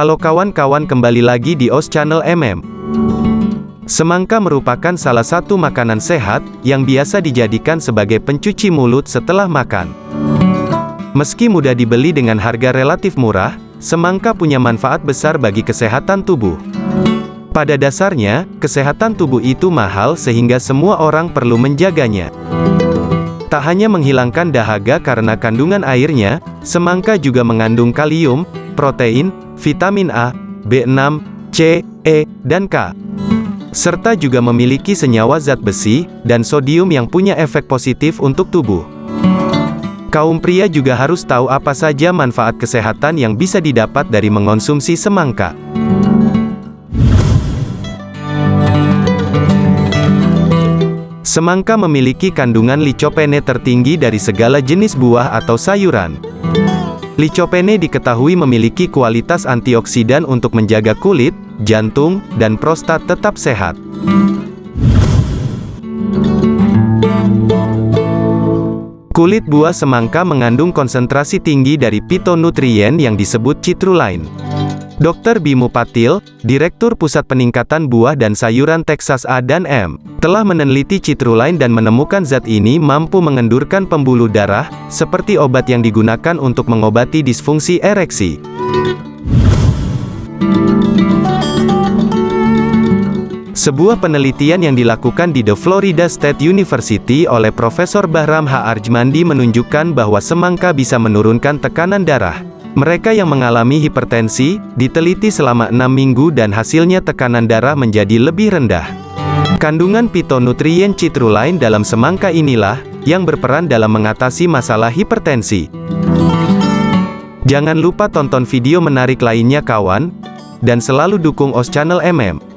Halo kawan-kawan kembali lagi di OS Channel MM. Semangka merupakan salah satu makanan sehat, yang biasa dijadikan sebagai pencuci mulut setelah makan. Meski mudah dibeli dengan harga relatif murah, semangka punya manfaat besar bagi kesehatan tubuh. Pada dasarnya, kesehatan tubuh itu mahal sehingga semua orang perlu menjaganya. Tak hanya menghilangkan dahaga karena kandungan airnya, semangka juga mengandung kalium, protein, vitamin A, B6, C, E, dan K. Serta juga memiliki senyawa zat besi, dan sodium yang punya efek positif untuk tubuh. Kaum pria juga harus tahu apa saja manfaat kesehatan yang bisa didapat dari mengonsumsi semangka. Semangka memiliki kandungan licopene tertinggi dari segala jenis buah atau sayuran. Licopene diketahui memiliki kualitas antioksidan untuk menjaga kulit, jantung, dan prostat tetap sehat. Kulit buah semangka mengandung konsentrasi tinggi dari pitonutrien yang disebut citrulline. Dr. Bimu Patil, Direktur Pusat Peningkatan Buah dan Sayuran Texas A dan M, telah meneliti citrulline dan menemukan zat ini mampu mengendurkan pembuluh darah, seperti obat yang digunakan untuk mengobati disfungsi ereksi. Sebuah penelitian yang dilakukan di The Florida State University oleh Profesor Bahram H. Arjmandi menunjukkan bahwa semangka bisa menurunkan tekanan darah. Mereka yang mengalami hipertensi, diteliti selama 6 minggu dan hasilnya tekanan darah menjadi lebih rendah. Kandungan pitonutrien citrulline dalam semangka inilah, yang berperan dalam mengatasi masalah hipertensi. Jangan lupa tonton video menarik lainnya kawan, dan selalu dukung OS Channel MM.